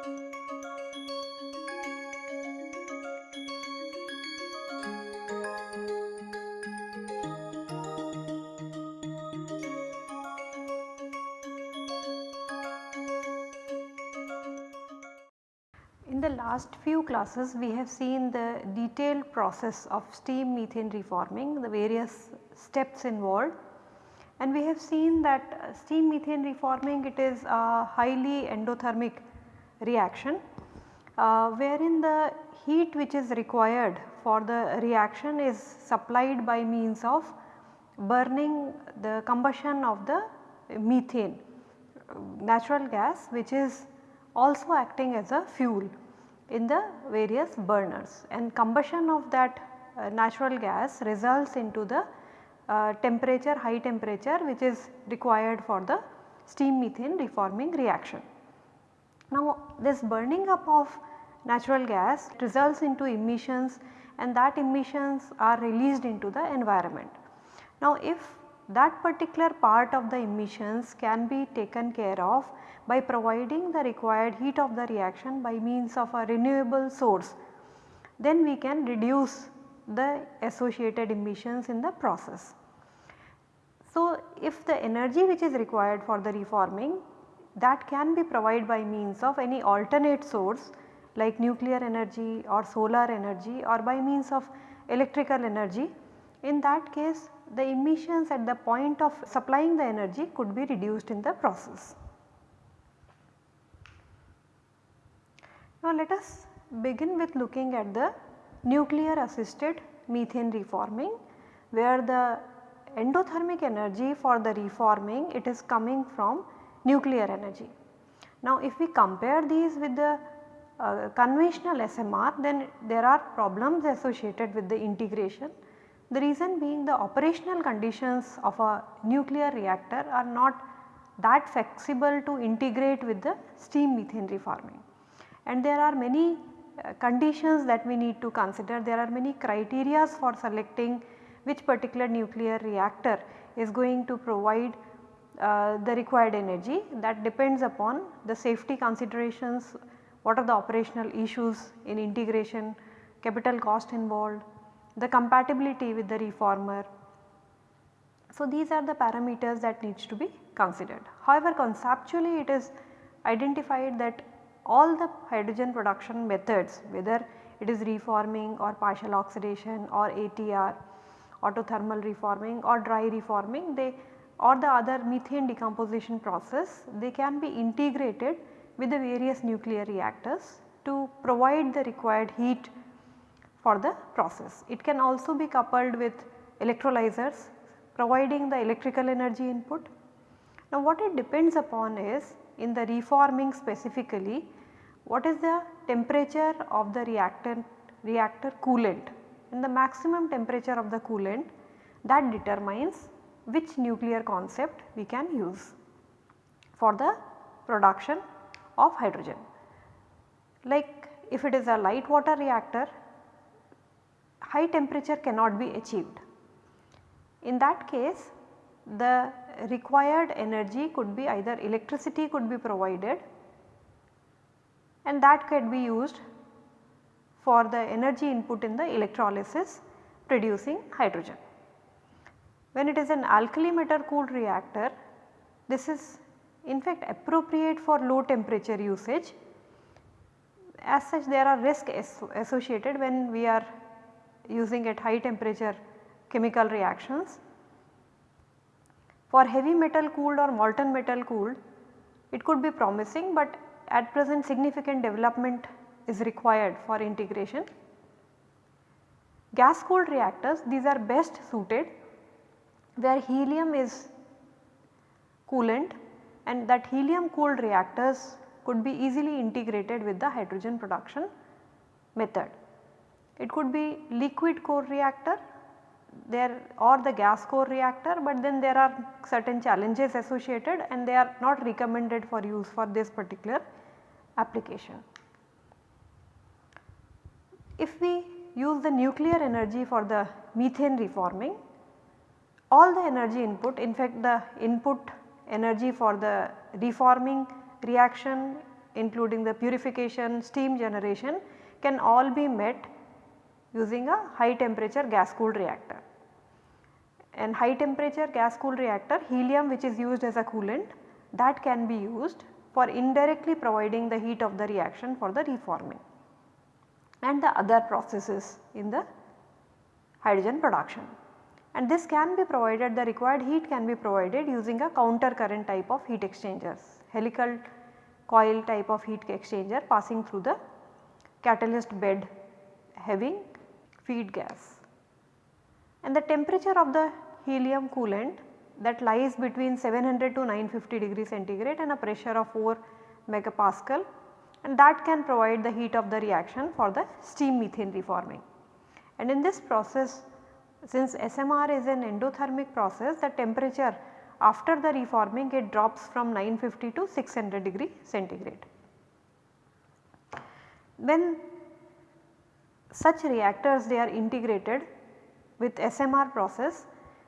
In the last few classes we have seen the detailed process of steam methane reforming, the various steps involved. And we have seen that steam methane reforming it is a highly endothermic reaction uh, wherein the heat which is required for the reaction is supplied by means of burning the combustion of the methane natural gas which is also acting as a fuel in the various burners and combustion of that uh, natural gas results into the uh, temperature high temperature which is required for the steam methane reforming reaction. Now this burning up of natural gas results into emissions and that emissions are released into the environment. Now if that particular part of the emissions can be taken care of by providing the required heat of the reaction by means of a renewable source, then we can reduce the associated emissions in the process. So, if the energy which is required for the reforming that can be provided by means of any alternate source like nuclear energy or solar energy or by means of electrical energy, in that case the emissions at the point of supplying the energy could be reduced in the process. Now let us begin with looking at the nuclear assisted methane reforming where the endothermic energy for the reforming it is coming from nuclear energy. Now if we compare these with the uh, conventional SMR then there are problems associated with the integration the reason being the operational conditions of a nuclear reactor are not that flexible to integrate with the steam methane reforming. And there are many uh, conditions that we need to consider, there are many criterias for selecting which particular nuclear reactor is going to provide uh, the required energy that depends upon the safety considerations, what are the operational issues in integration, capital cost involved, the compatibility with the reformer. So, these are the parameters that needs to be considered. However, conceptually it is identified that all the hydrogen production methods whether it is reforming or partial oxidation or ATR, autothermal reforming or dry reforming they or the other methane decomposition process they can be integrated with the various nuclear reactors to provide the required heat for the process. It can also be coupled with electrolyzers providing the electrical energy input. Now what it depends upon is in the reforming specifically what is the temperature of the reactant reactor coolant and the maximum temperature of the coolant that determines which nuclear concept we can use for the production of hydrogen. Like if it is a light water reactor high temperature cannot be achieved. In that case the required energy could be either electricity could be provided and that could be used for the energy input in the electrolysis producing hydrogen. When it is an alkali metal cooled reactor this is in fact appropriate for low temperature usage. As such there are risks associated when we are using at high temperature chemical reactions. For heavy metal cooled or molten metal cooled it could be promising but at present significant development is required for integration. Gas cooled reactors these are best suited where helium is coolant and that helium cooled reactors could be easily integrated with the hydrogen production method. It could be liquid core reactor there or the gas core reactor but then there are certain challenges associated and they are not recommended for use for this particular application. If we use the nuclear energy for the methane reforming all the energy input in fact the input energy for the reforming reaction including the purification, steam generation can all be met using a high temperature gas cooled reactor. And high temperature gas cooled reactor helium which is used as a coolant that can be used for indirectly providing the heat of the reaction for the reforming and the other processes in the hydrogen production. And this can be provided the required heat can be provided using a counter current type of heat exchangers helical coil type of heat exchanger passing through the catalyst bed having feed gas. And the temperature of the helium coolant that lies between 700 to 950 degree centigrade and a pressure of 4 megapascal and that can provide the heat of the reaction for the steam methane reforming. And in this process since SMR is an endothermic process the temperature after the reforming it drops from 950 to 600 degree centigrade. When such reactors they are integrated with SMR process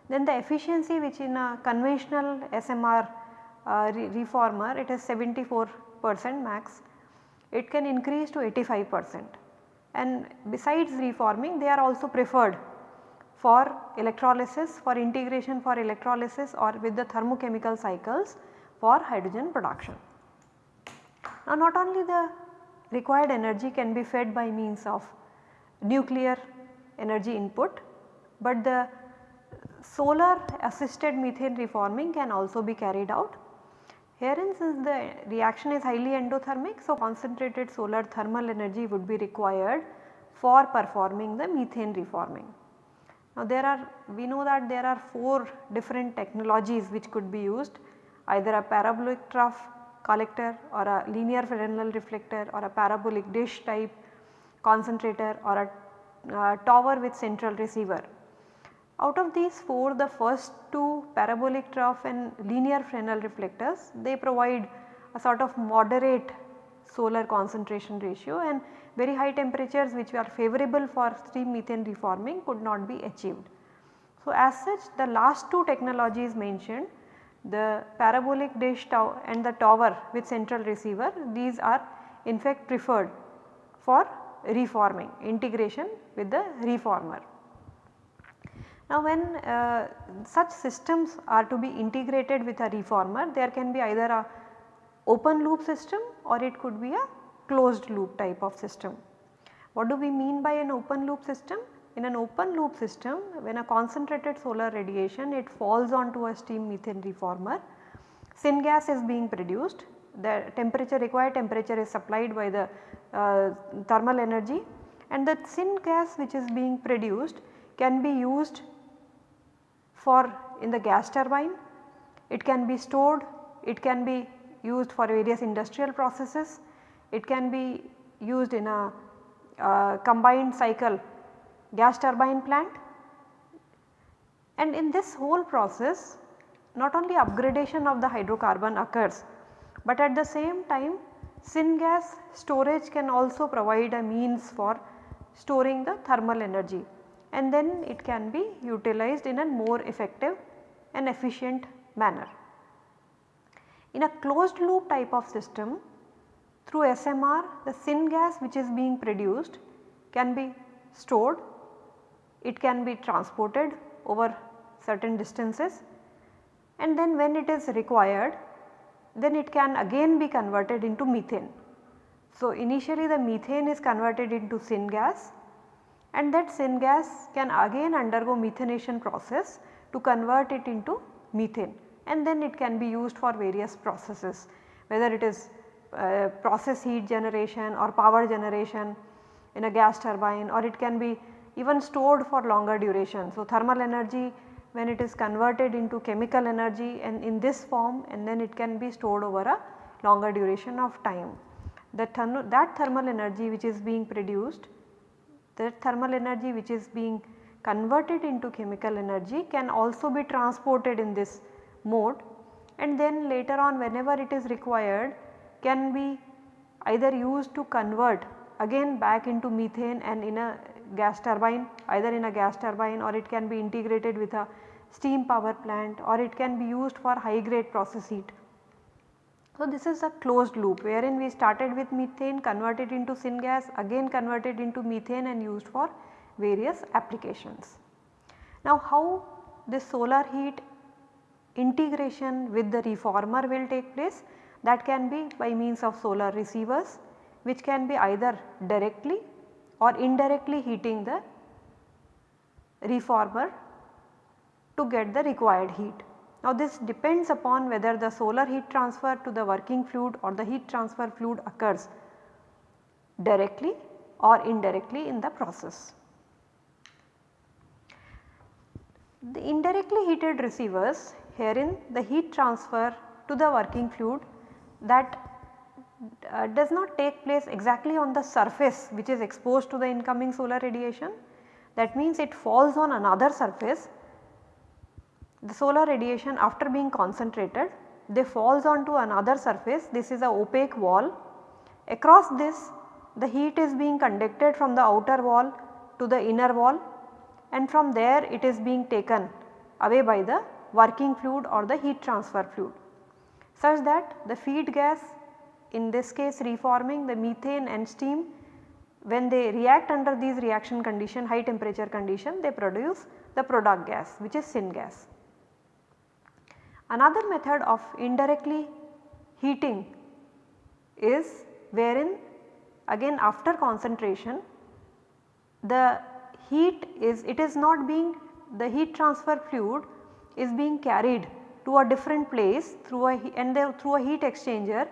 then the efficiency which in a conventional SMR uh, re reformer it is 74 percent max, it can increase to 85 percent and besides reforming they are also preferred for electrolysis, for integration for electrolysis or with the thermochemical cycles for hydrogen production. Now not only the required energy can be fed by means of nuclear energy input, but the solar assisted methane reforming can also be carried out. Herein since the reaction is highly endothermic, so concentrated solar thermal energy would be required for performing the methane reforming. Now there are we know that there are 4 different technologies which could be used either a parabolic trough collector or a linear Fresnel reflector or a parabolic dish type concentrator or a uh, tower with central receiver. Out of these 4 the first two parabolic trough and linear Fresnel reflectors they provide a sort of moderate solar concentration ratio and very high temperatures which are favorable for steam methane reforming could not be achieved. So as such the last two technologies mentioned the parabolic dish tower and the tower with central receiver these are in fact preferred for reforming integration with the reformer. Now when uh, such systems are to be integrated with a reformer there can be either a open loop system or it could be a closed loop type of system. What do we mean by an open loop system? In an open loop system when a concentrated solar radiation it falls onto a steam methane reformer, syngas is being produced, the temperature required temperature is supplied by the uh, thermal energy and the syngas which is being produced can be used for in the gas turbine, it can be stored, it can be used for various industrial processes, it can be used in a uh, combined cycle gas turbine plant. And in this whole process not only upgradation of the hydrocarbon occurs, but at the same time syngas storage can also provide a means for storing the thermal energy. And then it can be utilized in a more effective and efficient manner. In a closed loop type of system through SMR the syngas which is being produced can be stored, it can be transported over certain distances and then when it is required then it can again be converted into methane. So, initially the methane is converted into syngas and that syngas can again undergo methanation process to convert it into methane and then it can be used for various processes whether it is uh, process heat generation or power generation in a gas turbine or it can be even stored for longer duration. So, thermal energy when it is converted into chemical energy and in this form and then it can be stored over a longer duration of time. Thermal, that thermal energy which is being produced, that thermal energy which is being converted into chemical energy can also be transported in this mode and then later on whenever it is required can be either used to convert again back into methane and in a gas turbine either in a gas turbine or it can be integrated with a steam power plant or it can be used for high grade process heat So, this is a closed loop wherein we started with methane converted into syngas again converted into methane and used for various applications. Now how this solar heat integration with the reformer will take place that can be by means of solar receivers which can be either directly or indirectly heating the reformer to get the required heat. Now this depends upon whether the solar heat transfer to the working fluid or the heat transfer fluid occurs directly or indirectly in the process. The indirectly heated receivers herein the heat transfer to the working fluid that uh, does not take place exactly on the surface which is exposed to the incoming solar radiation. That means it falls on another surface the solar radiation after being concentrated they falls onto another surface this is a opaque wall. Across this the heat is being conducted from the outer wall to the inner wall and from there it is being taken away by the working fluid or the heat transfer fluid such that the feed gas in this case reforming the methane and steam when they react under these reaction condition high temperature condition they produce the product gas which is syngas. Another method of indirectly heating is wherein again after concentration the heat is it is not being the heat transfer fluid is being carried to a different place through a and through a heat exchanger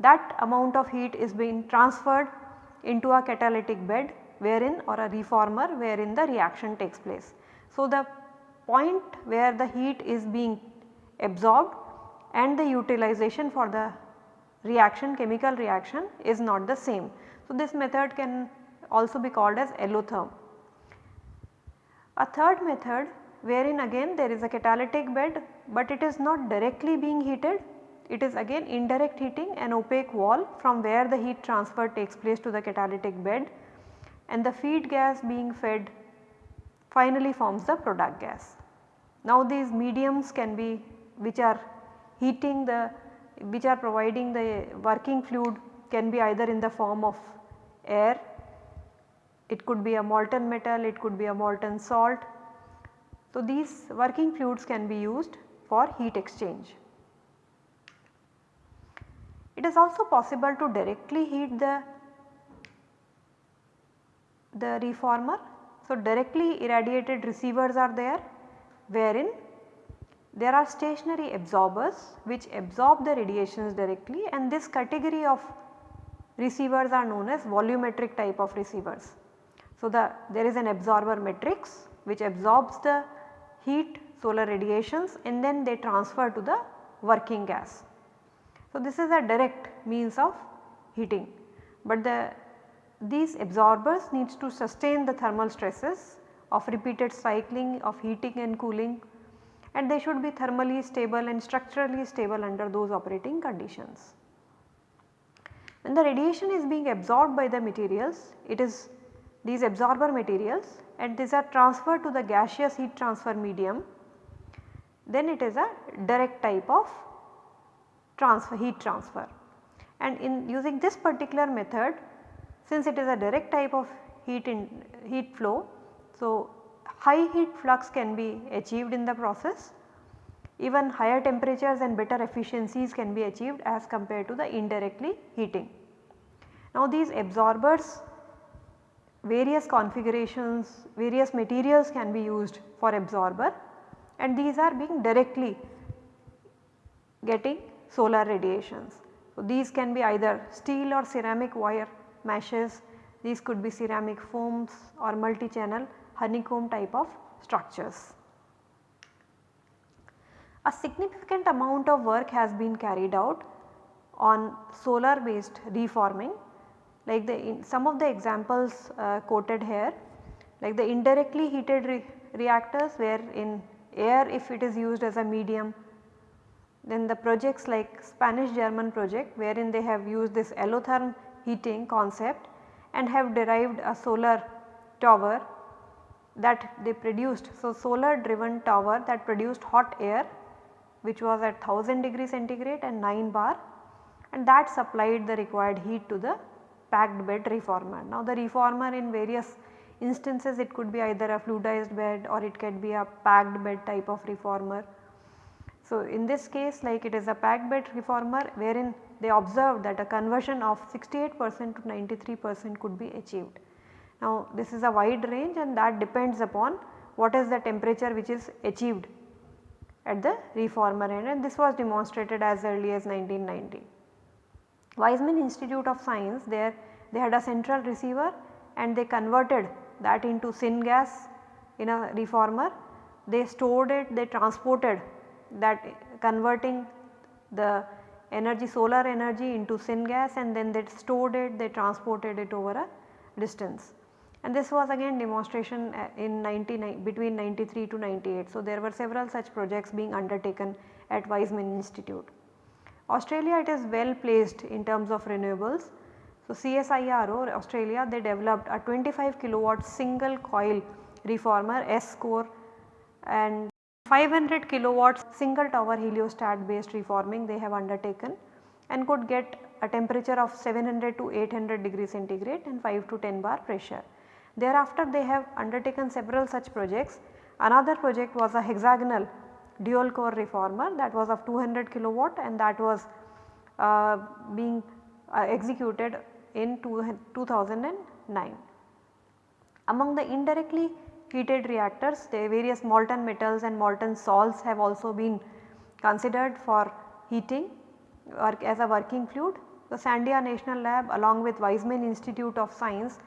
that amount of heat is being transferred into a catalytic bed wherein or a reformer wherein the reaction takes place. So, the point where the heat is being absorbed and the utilization for the reaction chemical reaction is not the same. So, this method can also be called as allotherm. A third method wherein again there is a catalytic bed, but it is not directly being heated it is again indirect heating an opaque wall from where the heat transfer takes place to the catalytic bed and the feed gas being fed finally forms the product gas. Now these mediums can be which are heating the which are providing the working fluid can be either in the form of air, it could be a molten metal, it could be a molten salt. So, these working fluids can be used for heat exchange. It is also possible to directly heat the, the reformer. So, directly irradiated receivers are there wherein there are stationary absorbers which absorb the radiations directly and this category of receivers are known as volumetric type of receivers. So, the there is an absorber matrix which absorbs the heat solar radiations and then they transfer to the working gas. So, this is a direct means of heating, but the these absorbers needs to sustain the thermal stresses of repeated cycling of heating and cooling and they should be thermally stable and structurally stable under those operating conditions. When the radiation is being absorbed by the materials, it is these absorber materials and these are transferred to the gaseous heat transfer medium, then it is a direct type of transfer heat transfer. And in using this particular method, since it is a direct type of heat in heat flow, so high heat flux can be achieved in the process. Even higher temperatures and better efficiencies can be achieved as compared to the indirectly heating. Now these absorbers various configurations, various materials can be used for absorber and these are being directly getting solar radiations. So, these can be either steel or ceramic wire meshes, these could be ceramic foams or multi-channel honeycomb type of structures. A significant amount of work has been carried out on solar based reforming like the some of the examples uh, quoted here like the indirectly heated re reactors where in air if it is used as a medium then the projects like Spanish German project wherein they have used this allotherm heating concept and have derived a solar tower that they produced. So, solar driven tower that produced hot air which was at 1000 degree centigrade and 9 bar and that supplied the required heat to the packed bed reformer. Now the reformer in various instances it could be either a fluidized bed or it can be a packed bed type of reformer. So in this case like it is a packed bed reformer wherein they observed that a conversion of 68 percent to 93 percent could be achieved. Now this is a wide range and that depends upon what is the temperature which is achieved at the reformer end and this was demonstrated as early as 1990. Weizmann Institute of Science there they had a central receiver and they converted that into syngas in a reformer. They stored it, they transported that converting the energy solar energy into syngas and then they stored it, they transported it over a distance. And this was again demonstration uh, in 99 between 93 to 98. So, there were several such projects being undertaken at Weizmann Institute. Australia it is well placed in terms of renewables. So, CSIRO Australia they developed a 25 kilowatt single coil reformer S core and 500 kilowatts single tower heliostat based reforming they have undertaken and could get a temperature of 700 to 800 degree centigrade and 5 to 10 bar pressure. Thereafter they have undertaken several such projects. Another project was a hexagonal dual core reformer that was of 200 kilowatt and that was uh, being uh, executed in two, 2009. Among the indirectly heated reactors the various molten metals and molten salts have also been considered for heating as a working fluid. The Sandia National Lab along with Weizmann Institute of Science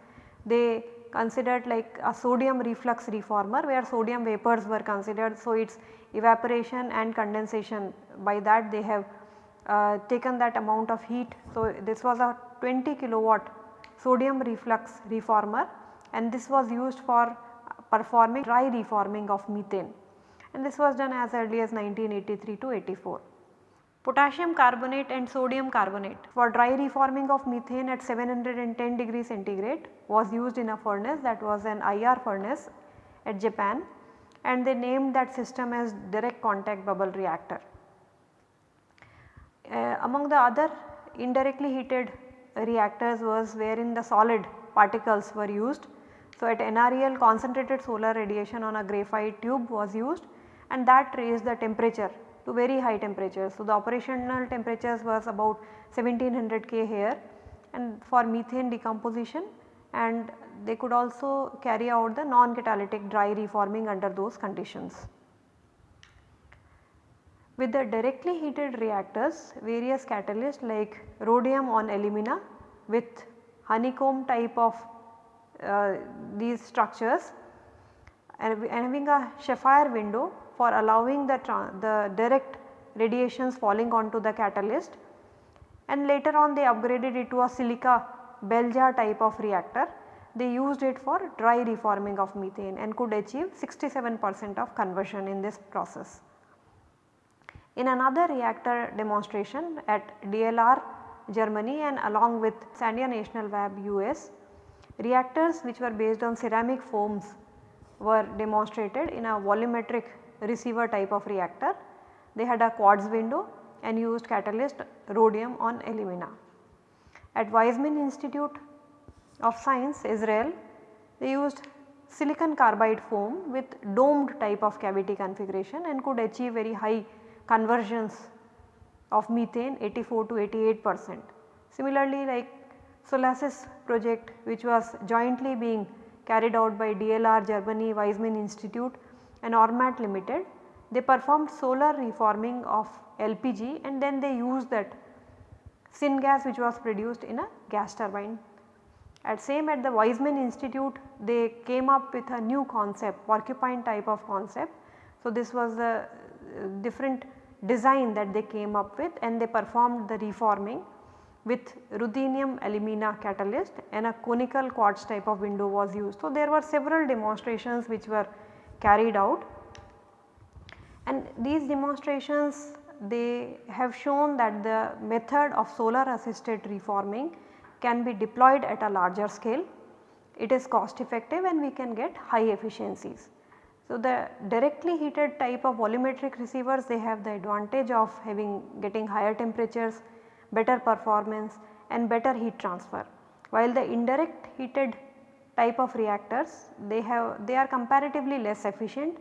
they considered like a sodium reflux reformer where sodium vapors were considered. So, its evaporation and condensation by that they have uh, taken that amount of heat. So, this was a 20 kilowatt sodium reflux reformer and this was used for performing dry reforming of methane and this was done as early as 1983 to 84 potassium carbonate and sodium carbonate for dry reforming of methane at 710 degree centigrade was used in a furnace that was an IR furnace at Japan and they named that system as direct contact bubble reactor. Uh, among the other indirectly heated reactors was wherein the solid particles were used. So, at NREL concentrated solar radiation on a graphite tube was used and that raised the temperature to very high temperatures. So, the operational temperatures was about 1700 K here and for methane decomposition and they could also carry out the non-catalytic dry reforming under those conditions. With the directly heated reactors various catalysts like rhodium on alumina with honeycomb type of uh, these structures and having a sapphire window for allowing the, the direct radiations falling onto the catalyst and later on they upgraded it to a silica bell jar type of reactor. They used it for dry reforming of methane and could achieve 67 percent of conversion in this process. In another reactor demonstration at DLR Germany and along with Sandia National Lab US, reactors which were based on ceramic foams were demonstrated in a volumetric receiver type of reactor. They had a quartz window and used catalyst rhodium on alumina. At Weizmann Institute of Science Israel they used silicon carbide foam with domed type of cavity configuration and could achieve very high conversions of methane 84 to 88 percent. Similarly like SOLASYS project which was jointly being carried out by DLR Germany Weizmann Institute and Ormat Limited. They performed solar reforming of LPG and then they used that syngas which was produced in a gas turbine. At same at the Weizmann Institute they came up with a new concept porcupine type of concept. So, this was the uh, different design that they came up with and they performed the reforming with ruthenium alumina catalyst and a conical quartz type of window was used. So, there were several demonstrations which were carried out and these demonstrations they have shown that the method of solar assisted reforming can be deployed at a larger scale. It is cost effective and we can get high efficiencies. So, the directly heated type of volumetric receivers they have the advantage of having getting higher temperatures, better performance and better heat transfer. While the indirect heated type of reactors they have they are comparatively less efficient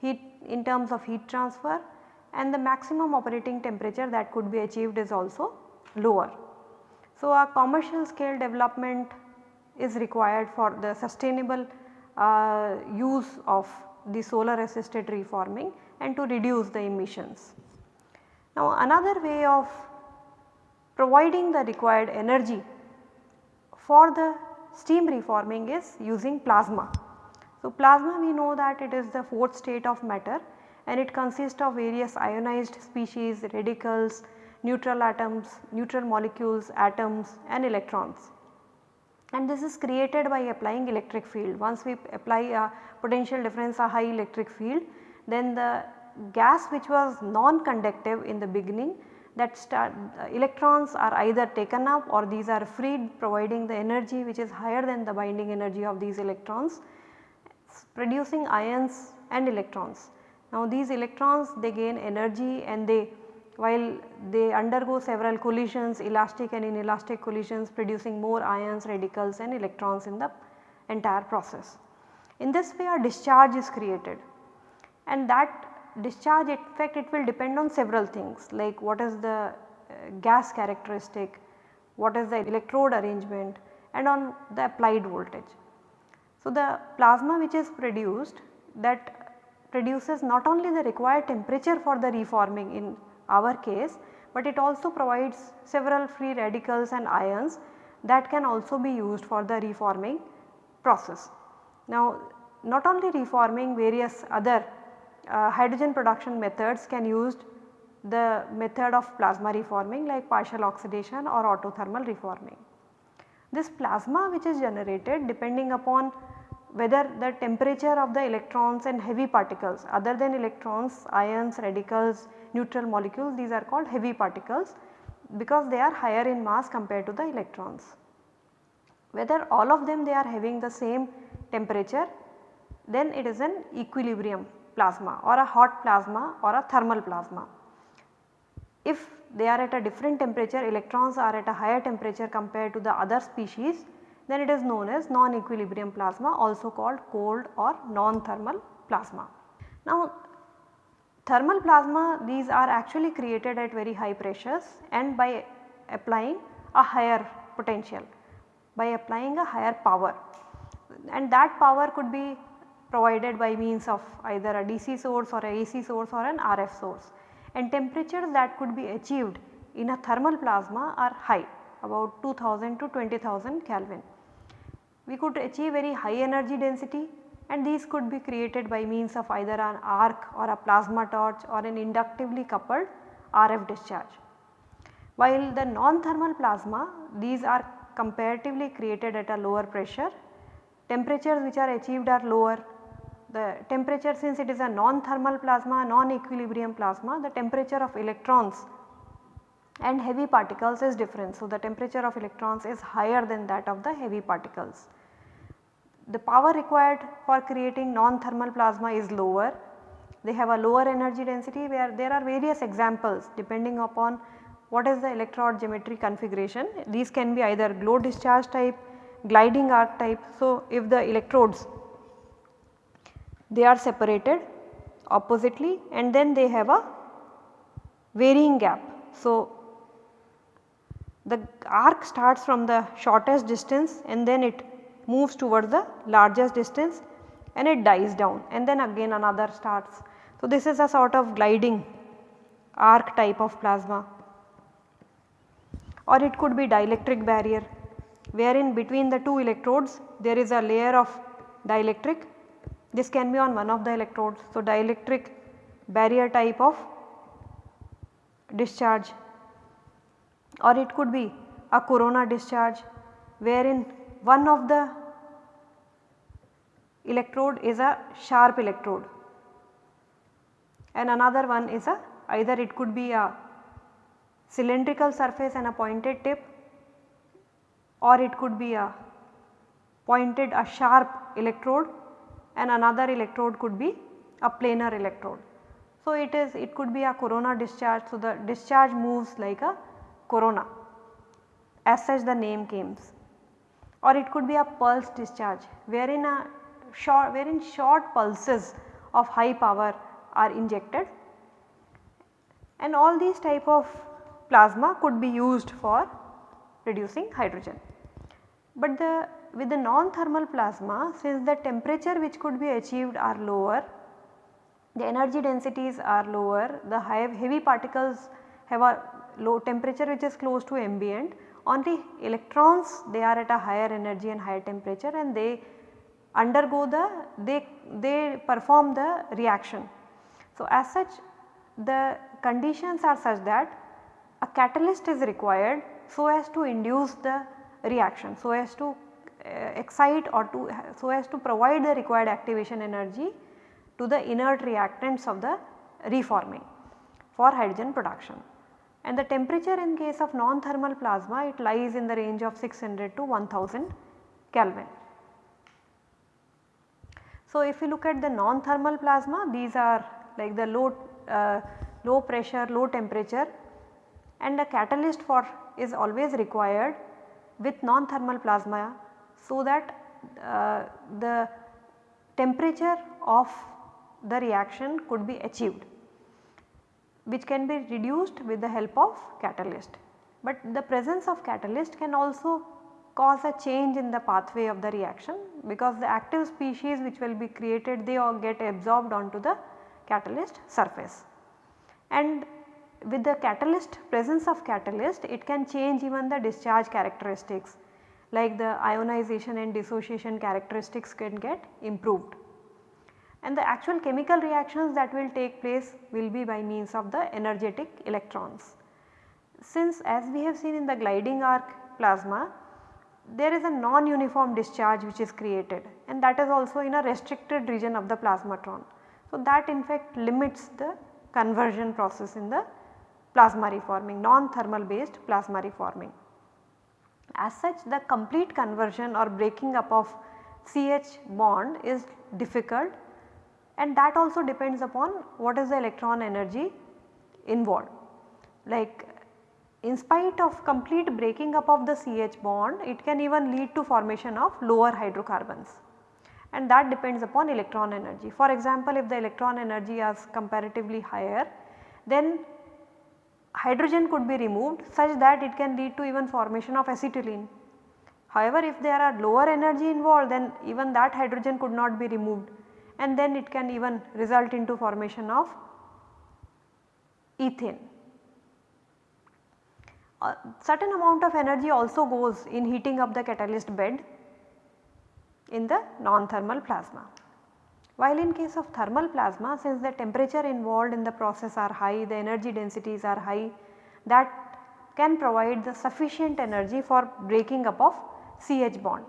heat in terms of heat transfer and the maximum operating temperature that could be achieved is also lower. So, a commercial scale development is required for the sustainable uh, use of the solar assisted reforming and to reduce the emissions. Now another way of providing the required energy for the steam reforming is using plasma. So plasma we know that it is the fourth state of matter and it consists of various ionized species, radicals, neutral atoms, neutral molecules, atoms and electrons. And this is created by applying electric field. Once we apply a potential difference a high electric field then the gas which was non-conductive in the beginning that start uh, electrons are either taken up or these are freed providing the energy which is higher than the binding energy of these electrons producing ions and electrons. Now these electrons they gain energy and they while they undergo several collisions elastic and inelastic collisions producing more ions, radicals and electrons in the entire process. In this way a discharge is created and that discharge effect it will depend on several things like what is the uh, gas characteristic, what is the electrode arrangement and on the applied voltage. So, the plasma which is produced that produces not only the required temperature for the reforming in our case, but it also provides several free radicals and ions that can also be used for the reforming process. Now not only reforming various other uh, hydrogen production methods can use the method of plasma reforming like partial oxidation or autothermal reforming. This plasma which is generated depending upon whether the temperature of the electrons and heavy particles other than electrons, ions, radicals, neutral molecules these are called heavy particles because they are higher in mass compared to the electrons. Whether all of them they are having the same temperature then it is an equilibrium plasma or a hot plasma or a thermal plasma. If they are at a different temperature electrons are at a higher temperature compared to the other species then it is known as non-equilibrium plasma also called cold or non-thermal plasma. Now thermal plasma these are actually created at very high pressures and by applying a higher potential by applying a higher power and that power could be provided by means of either a DC source or a AC source or an RF source and temperatures that could be achieved in a thermal plasma are high about 2000 to 20000 Kelvin. We could achieve very high energy density and these could be created by means of either an arc or a plasma torch or an inductively coupled RF discharge. While the non-thermal plasma these are comparatively created at a lower pressure, temperatures which are achieved are lower the temperature since it is a non-thermal plasma, non-equilibrium plasma, the temperature of electrons and heavy particles is different. So, the temperature of electrons is higher than that of the heavy particles. The power required for creating non-thermal plasma is lower. They have a lower energy density where there are various examples depending upon what is the electrode geometry configuration. These can be either glow discharge type, gliding arc type. So, if the electrodes they are separated oppositely and then they have a varying gap. So, the arc starts from the shortest distance and then it moves towards the largest distance and it dies down and then again another starts. So, this is a sort of gliding arc type of plasma or it could be dielectric barrier wherein between the two electrodes there is a layer of dielectric this can be on one of the electrodes. So, dielectric barrier type of discharge or it could be a corona discharge wherein one of the electrode is a sharp electrode and another one is a either it could be a cylindrical surface and a pointed tip or it could be a pointed a sharp electrode and another electrode could be a planar electrode. So, it is it could be a corona discharge. So, the discharge moves like a corona as such the name comes or it could be a pulse discharge wherein a short wherein short pulses of high power are injected and all these type of plasma could be used for producing hydrogen. But the with the non-thermal plasma since the temperature which could be achieved are lower, the energy densities are lower, the heavy particles have a low temperature which is close to ambient, only electrons they are at a higher energy and higher temperature and they undergo the they, they perform the reaction. So, as such the conditions are such that a catalyst is required so as to induce the reaction, so as to excite or to so as to provide the required activation energy to the inert reactants of the reforming for hydrogen production. And the temperature in case of non-thermal plasma it lies in the range of 600 to 1000 Kelvin. So, if you look at the non-thermal plasma these are like the low, uh, low pressure, low temperature and a catalyst for is always required with non-thermal plasma so that uh, the temperature of the reaction could be achieved which can be reduced with the help of catalyst. But the presence of catalyst can also cause a change in the pathway of the reaction because the active species which will be created they all get absorbed onto the catalyst surface. And with the catalyst presence of catalyst it can change even the discharge characteristics like the ionization and dissociation characteristics can get improved. And the actual chemical reactions that will take place will be by means of the energetic electrons. Since as we have seen in the gliding arc plasma there is a non-uniform discharge which is created and that is also in a restricted region of the plasmatron. So, that in fact limits the conversion process in the plasma reforming non-thermal based plasma reforming. As such the complete conversion or breaking up of CH bond is difficult and that also depends upon what is the electron energy involved. Like in spite of complete breaking up of the CH bond it can even lead to formation of lower hydrocarbons and that depends upon electron energy. For example, if the electron energy is comparatively higher then hydrogen could be removed such that it can lead to even formation of acetylene. However, if there are lower energy involved then even that hydrogen could not be removed and then it can even result into formation of ethane. A certain amount of energy also goes in heating up the catalyst bed in the non-thermal plasma. While in case of thermal plasma since the temperature involved in the process are high, the energy densities are high that can provide the sufficient energy for breaking up of CH bond.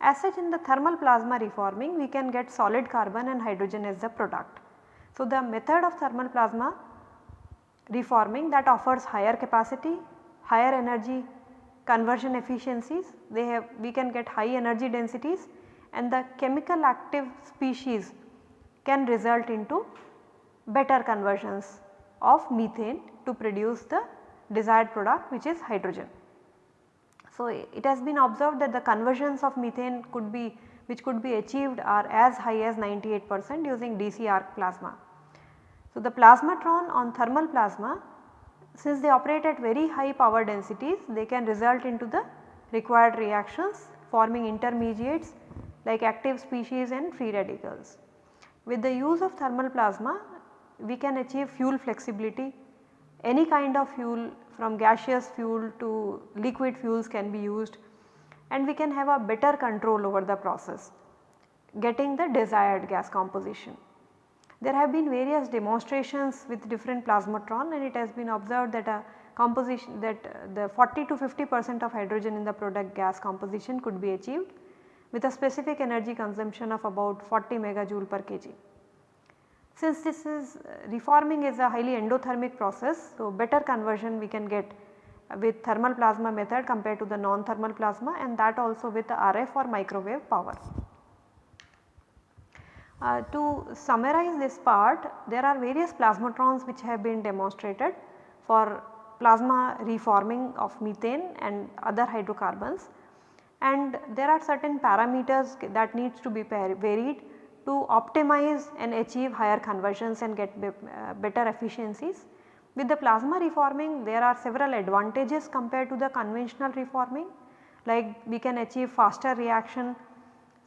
As such in the thermal plasma reforming we can get solid carbon and hydrogen as the product. So, the method of thermal plasma reforming that offers higher capacity, higher energy conversion efficiencies, they have we can get high energy densities and the chemical active species can result into better conversions of methane to produce the desired product which is hydrogen. So, it has been observed that the conversions of methane could be which could be achieved are as high as 98 percent using DC arc plasma. So, the plasmatron on thermal plasma since they operate at very high power densities they can result into the required reactions forming intermediates like active species and free radicals. With the use of thermal plasma we can achieve fuel flexibility, any kind of fuel from gaseous fuel to liquid fuels can be used and we can have a better control over the process getting the desired gas composition. There have been various demonstrations with different plasmatron and it has been observed that a composition that the 40 to 50 percent of hydrogen in the product gas composition could be achieved with a specific energy consumption of about 40 megajoule per kg. Since this is uh, reforming is a highly endothermic process, so better conversion we can get with thermal plasma method compared to the non-thermal plasma and that also with RF or microwave power. Uh, to summarize this part, there are various plasmatrons which have been demonstrated for plasma reforming of methane and other hydrocarbons and there are certain parameters that needs to be varied to optimize and achieve higher conversions and get uh, better efficiencies. With the plasma reforming there are several advantages compared to the conventional reforming like we can achieve faster reaction.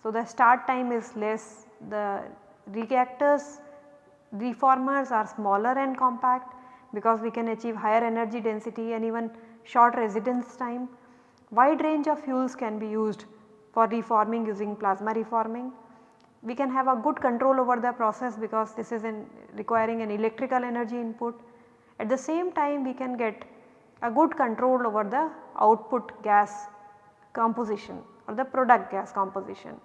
So, the start time is less, the reactors reformers are smaller and compact because we can achieve higher energy density and even short residence time. Wide range of fuels can be used for reforming using plasma reforming. We can have a good control over the process because this is requiring an electrical energy input. At the same time we can get a good control over the output gas composition or the product gas composition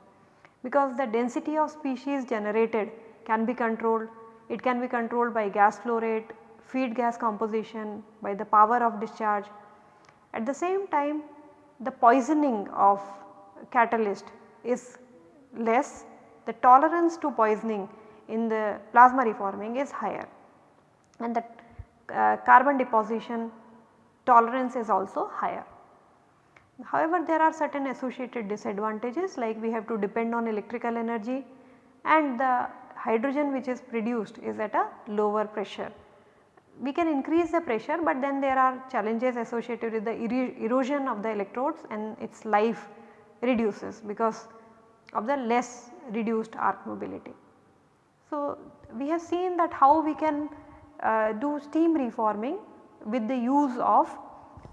because the density of species generated can be controlled. It can be controlled by gas flow rate, feed gas composition, by the power of discharge. At the same time the poisoning of catalyst is less, the tolerance to poisoning in the plasma reforming is higher and the uh, carbon deposition tolerance is also higher. However, there are certain associated disadvantages like we have to depend on electrical energy and the hydrogen which is produced is at a lower pressure. We can increase the pressure but then there are challenges associated with the erosion of the electrodes and its life reduces because of the less reduced arc mobility. So, we have seen that how we can uh, do steam reforming with the use of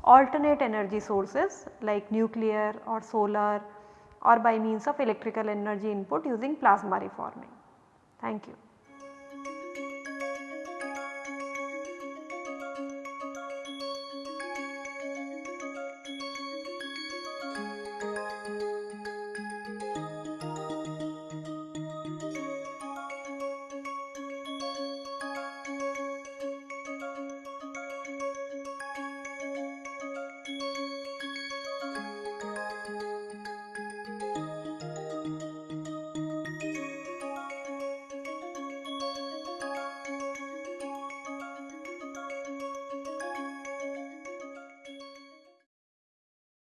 alternate energy sources like nuclear or solar or by means of electrical energy input using plasma reforming. Thank you.